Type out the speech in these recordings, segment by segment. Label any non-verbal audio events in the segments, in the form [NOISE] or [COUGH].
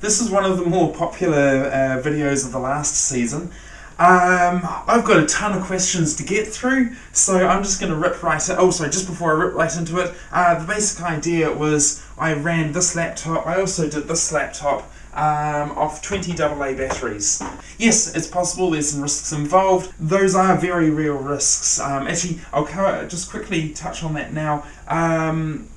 this is one of the more popular uh, videos of the last season. Um, I've got a ton of questions to get through, so I'm just going to rip right in. Oh, sorry, just before I rip right into it, uh, the basic idea was I ran this laptop, I also did this laptop um, off 20 AA batteries. Yes, it's possible there's some risks involved. Those are very real risks. Um, actually, I'll just quickly touch on that now. Um,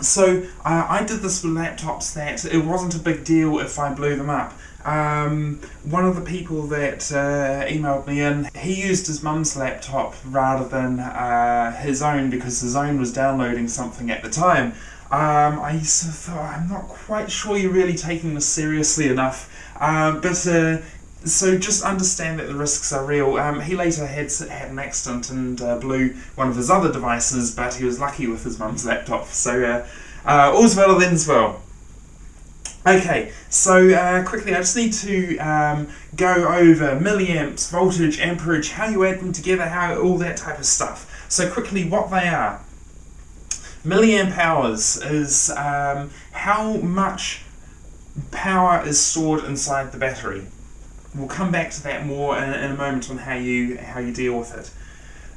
so uh, I did this with laptops that it wasn't a big deal if I blew them up. Um, one of the people that uh, emailed me in, he used his mum's laptop rather than uh, his own because his own was downloading something at the time. Um, I thought, I'm not quite sure you're really taking this seriously enough. Um, but uh, so just understand that the risks are real. Um, he later had had an accident and uh, blew one of his other devices, but he was lucky with his mum's laptop. So uh, uh, all's well that ends well. Okay, so uh, quickly I just need to um, go over milliamps, voltage, amperage, how you add them together, how all that type of stuff. So quickly what they are. Milliamp hours is um, how much power is stored inside the battery. We'll come back to that more in, in a moment on how you how you deal with it.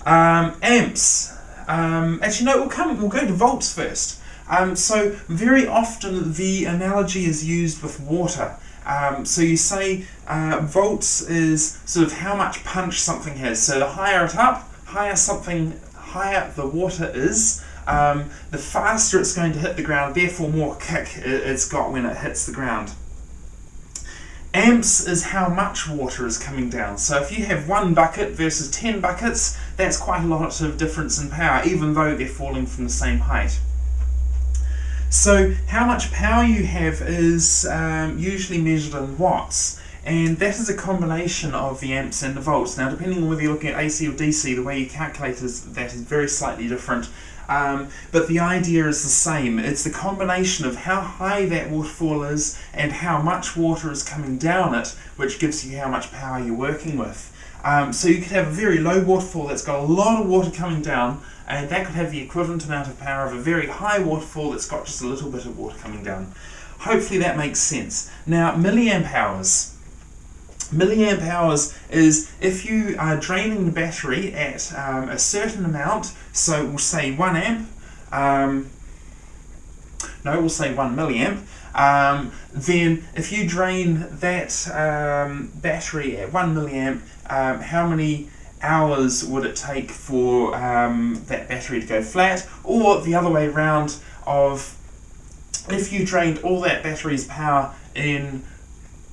Um, amps. Um, actually, no. We'll come. We'll go to volts first. Um, so very often the analogy is used with water. Um, so you say uh, volts is sort of how much punch something has. So the higher it up, higher something, higher the water is, um, the faster it's going to hit the ground, therefore more kick it's got when it hits the ground. Amps is how much water is coming down. So if you have one bucket versus 10 buckets, that's quite a lot of difference in power, even though they're falling from the same height. So how much power you have is um, usually measured in watts and that is a combination of the amps and the volts. Now depending on whether you're looking at AC or DC, the way you calculate is, that is very slightly different. Um, but the idea is the same. It's the combination of how high that waterfall is and how much water is coming down it, which gives you how much power you're working with. Um, so you could have a very low waterfall that's got a lot of water coming down, and that could have the equivalent amount of power of a very high waterfall that's got just a little bit of water coming down. Hopefully that makes sense. Now, milliamp hours. Milliamp hours is if you are draining the battery at um, a certain amount, so we'll say 1 amp, um, no, we'll say 1 milliamp, um, then if you drain that um, battery at 1 milliamp, um, how many hours would it take for um, that battery to go flat? Or the other way around of if you drained all that battery's power in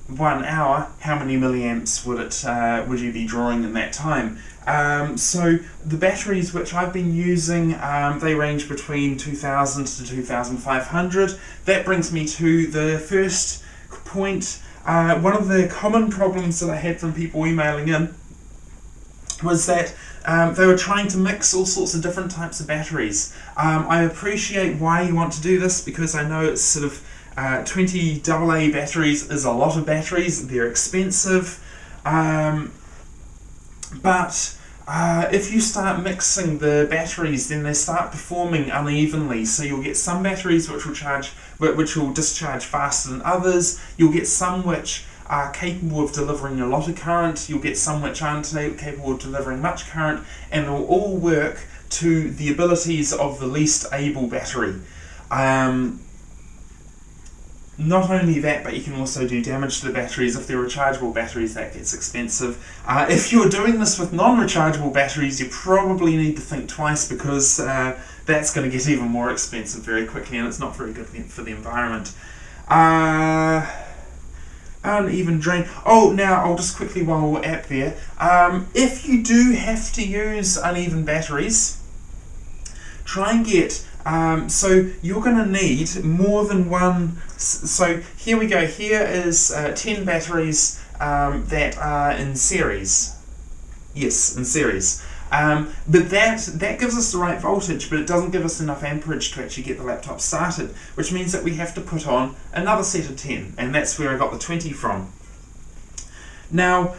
one hour, how many milliamps would it uh, would you be drawing in that time? Um, so the batteries which I've been using, um, they range between 2000 to 2500. That brings me to the first point. Uh, one of the common problems that I had from people emailing in was that um, they were trying to mix all sorts of different types of batteries. Um, I appreciate why you want to do this because I know it's sort of uh, 20 AA batteries is a lot of batteries, they're expensive, um, but uh, if you start mixing the batteries then they start performing unevenly. So you'll get some batteries which will charge which will discharge faster than others, you'll get some which are capable of delivering a lot of current, you'll get some which aren't capable of delivering much current, and they'll all work to the abilities of the least able battery. Um, not only that, but you can also do damage to the batteries. If they're rechargeable batteries, that gets expensive. Uh, if you're doing this with non-rechargeable batteries, you probably need to think twice because uh, that's going to get even more expensive very quickly and it's not very good for the environment. Uh, uneven drain. Oh, now I'll just quickly while we're at there. Um, if you do have to use uneven batteries, try and get um, so you're going to need more than one. So here we go. Here is uh, 10 batteries um, that are in series. Yes, in series. Um, but that, that gives us the right voltage, but it doesn't give us enough amperage to actually get the laptop started, which means that we have to put on another set of 10, and that's where I got the 20 from. Now,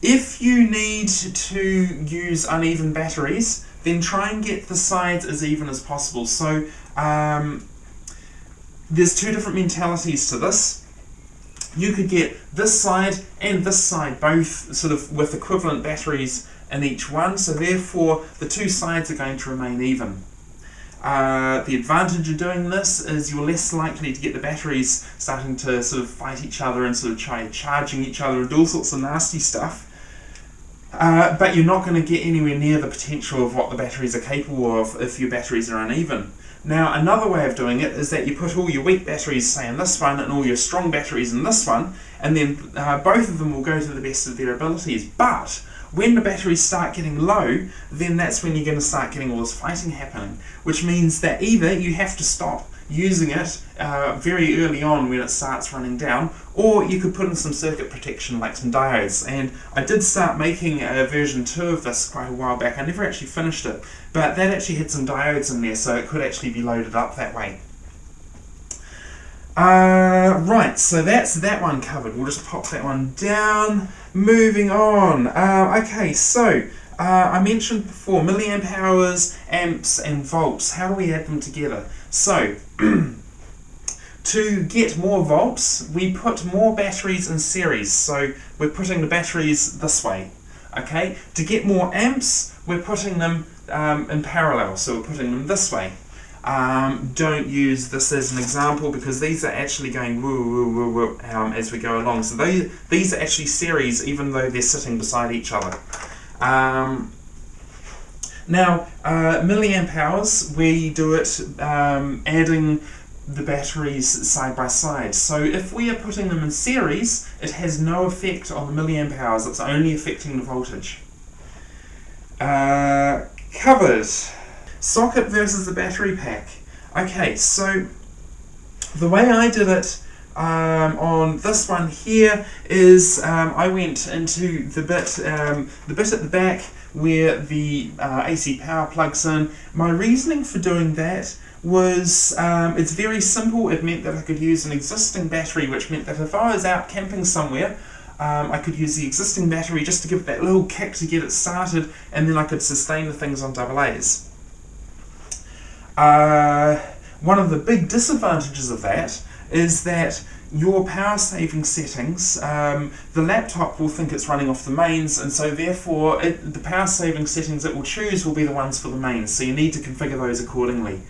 if you need to use uneven batteries, then try and get the sides as even as possible. So um, there's two different mentalities to this. you could get this side and this side both sort of with equivalent batteries in each one, so therefore the two sides are going to remain even. Uh, the advantage of doing this is you're less likely to get the batteries starting to sort of fight each other and sort of try charging each other and do all sorts of nasty stuff. Uh, but you're not going to get anywhere near the potential of what the batteries are capable of if your batteries are uneven. Now, another way of doing it is that you put all your weak batteries, say, in this one, and all your strong batteries in this one, and then uh, both of them will go to the best of their abilities. But when the batteries start getting low, then that's when you're going to start getting all this fighting happening, which means that either you have to stop using it uh, very early on when it starts running down, or you could put in some circuit protection like some diodes. And I did start making a version 2 of this quite a while back. I never actually finished it, but that actually had some diodes in there, so it could actually be loaded up that way. Uh, right, so that's that one covered. We'll just pop that one down. Moving on. Uh, okay, so uh, I mentioned before milliamp hours, amps, and volts. How do we add them together? So, [CLEARS THROAT] to get more volts, we put more batteries in series. So we're putting the batteries this way. Okay, to get more amps, we're putting them um, in parallel. So we're putting them this way. Um, don't use this as an example because these are actually going woo woo woo woo um, as we go along. So they, these are actually series even though they're sitting beside each other. Um, now, uh, milliamp hours, we do it um, adding the batteries side by side. So if we are putting them in series, it has no effect on the milliamp hours, it's only affecting the voltage. Uh, covered. Socket versus the battery pack. Okay, so the way I did it um, on this one here is um, I went into the bit, um, the bit at the back where the uh, AC power plugs in. My reasoning for doing that was um, it's very simple. It meant that I could use an existing battery, which meant that if I was out camping somewhere, um, I could use the existing battery just to give it that little kick to get it started, and then I could sustain the things on double A's. Uh, one of the big disadvantages of that is that your power saving settings, um, the laptop will think it's running off the mains, and so therefore it, the power saving settings it will choose will be the ones for the mains, so you need to configure those accordingly.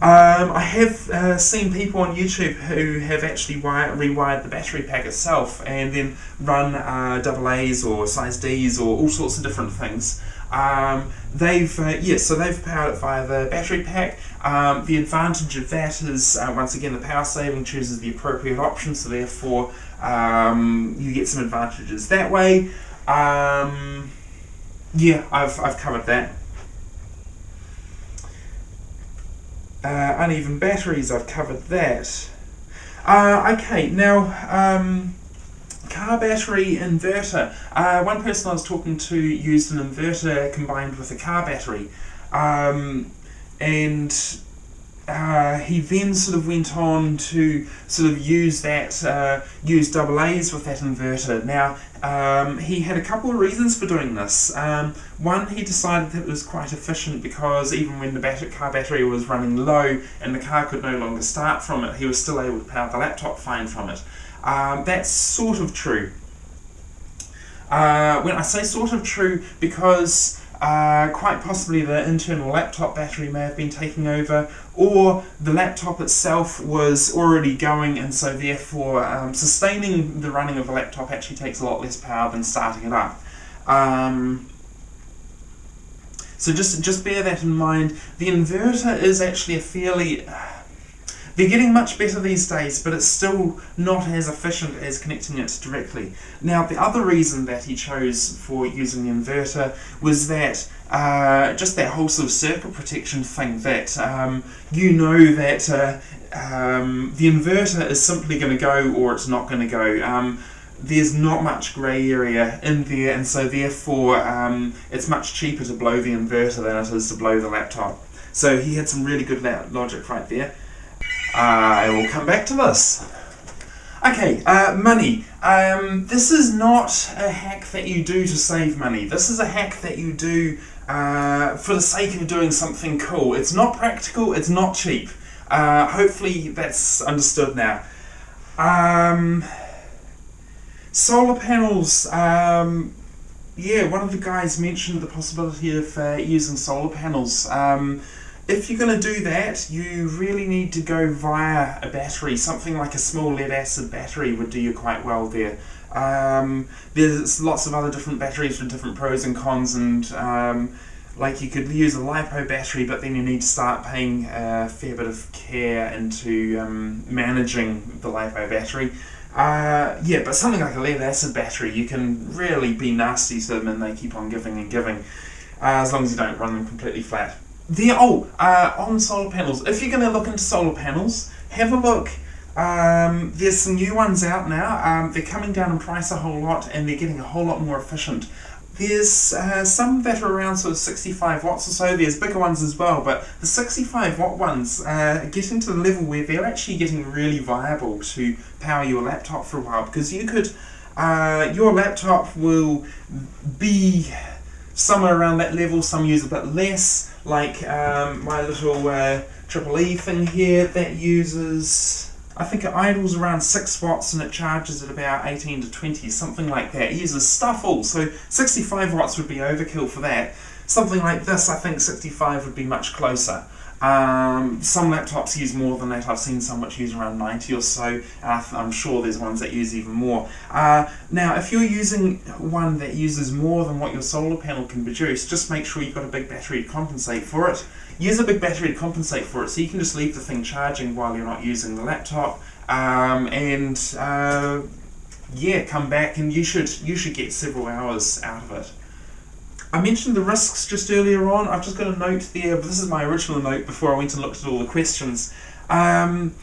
Um, I have uh, seen people on YouTube who have actually wire, rewired the battery pack itself and then run uh, or size D's or all sorts of different things. Um, they've, uh, yes, so they've powered it via the battery pack. Um, the advantage of that is, uh, once again, the power saving chooses the appropriate option, so therefore um, you get some advantages that way. Um, yeah, I've, I've covered that. Uh, uneven batteries, I've covered that. Uh, okay, now, um, car battery inverter. Uh, one person I was talking to used an inverter combined with a car battery. Um, and uh, he then sort of went on to sort of use that, uh, use double A's with that inverter. Now, um, he had a couple of reasons for doing this. Um, one, he decided that it was quite efficient because even when the bat car battery was running low and the car could no longer start from it, he was still able to power the laptop fine from it. Um, that's sort of true. Uh, when I say sort of true, because uh, quite possibly the internal laptop battery may have been taking over, or the laptop itself was already going, and so therefore um, sustaining the running of the laptop actually takes a lot less power than starting it up. Um, so just just bear that in mind. The inverter is actually a fairly they're getting much better these days, but it's still not as efficient as connecting it directly. Now, the other reason that he chose for using the inverter was that uh, just that whole sort of circuit protection thing that um, you know that uh, um, the inverter is simply going to go or it's not going to go. Um, there's not much grey area in there, and so therefore um, it's much cheaper to blow the inverter than it is to blow the laptop. So he had some really good logic right there. I will come back to this. Okay, uh, money. Um, this is not a hack that you do to save money. This is a hack that you do uh, for the sake of doing something cool. It's not practical, it's not cheap. Uh, hopefully that's understood now. Um, solar panels. Um, yeah, one of the guys mentioned the possibility of uh, using solar panels. If you're going to do that, you really need to go via a battery. Something like a small lead acid battery would do you quite well there. Um, there's lots of other different batteries with different pros and cons, and um, like you could use a lipo battery, but then you need to start paying a fair bit of care into um, managing the lipo battery. Uh, yeah, but something like a lead acid battery, you can really be nasty to them and they keep on giving and giving, uh, as long as you don't run them completely flat. The oh, uh, on solar panels, if you're going to look into solar panels, have a look. Um, there's some new ones out now. Um, they're coming down in price a whole lot and they're getting a whole lot more efficient. There's uh, some that are around sort of 65 watts or so. There's bigger ones as well, but the 65 watt ones uh, getting to the level where they're actually getting really viable to power your laptop for a while because you could, uh, your laptop will be somewhere around that level. Some use a bit less, like um, my little uh, Triple E thing here that uses I think it idles around 6 watts and it charges at about 18 to 20, something like that. It uses stuff all, so 65 watts would be overkill for that. Something like this, I think 65 would be much closer. Um, some laptops use more than that. I've seen some which use around 90 or so. I'm sure there's ones that use even more. Uh, now, if you're using one that uses more than what your solar panel can produce, just make sure you've got a big battery to compensate for it. Use a big battery to compensate for it, so you can just leave the thing charging while you're not using the laptop. Um, and uh, yeah, come back and you should you should get several hours out of it. I mentioned the risks just earlier on. I've just got a note there, but this is my original note before I went and looked at all the questions. Um,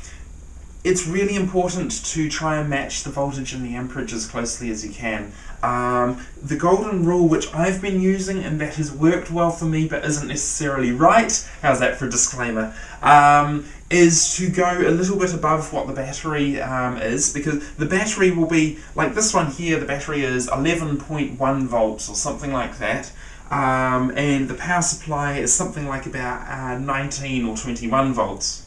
it's really important to try and match the voltage and the amperage as closely as you can. Um, the golden rule, which I've been using and that has worked well for me but isn't necessarily right, how's that for a disclaimer, um, is to go a little bit above what the battery um, is because the battery will be, like this one here, the battery is 11.1 volts or something like that. Um, and the power supply is something like about uh, 19 or 21 volts.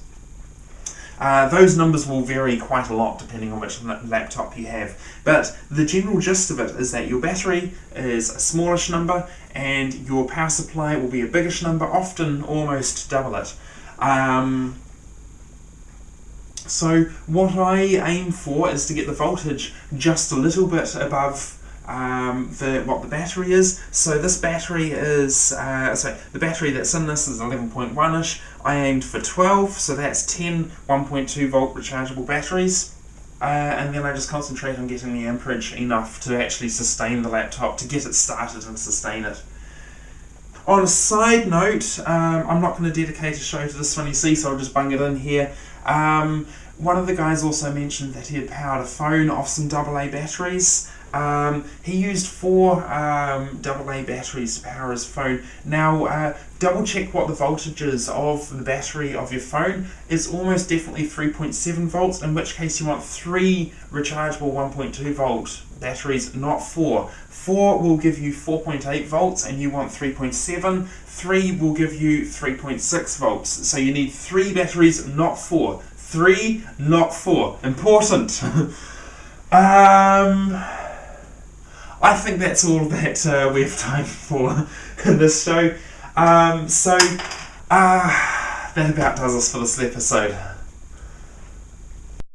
Uh, those numbers will vary quite a lot depending on which laptop you have, but the general gist of it is that your battery is a smallish number and your power supply will be a biggish number, often almost double it. Um, so what I aim for is to get the voltage just a little bit above um, the what the battery is. So this battery is, uh, sorry, the battery that's in this is 11.1ish. I aimed for 12, so that's 10 1.2 volt rechargeable batteries. Uh, and then I just concentrate on getting the amperage enough to actually sustain the laptop, to get it started and sustain it. On a side note, um, I'm not going to dedicate a show to this one you see, so I'll just bung it in here. Um, one of the guys also mentioned that he had powered a phone off some AA batteries. Um, he used four um, AA batteries to power his phone. Now, uh, double check what the voltage is of the battery of your phone. It's almost definitely 3.7 volts, in which case you want three rechargeable 1.2 volt batteries, not four. 4 will give you 4.8 volts and you want 3.7. 3 will give you 3.6 volts. So you need 3 batteries, not 4. 3, not 4. Important. [LAUGHS] um... I think that's all that uh, we have time for in this show. Um, so, uh, that about does us for this episode.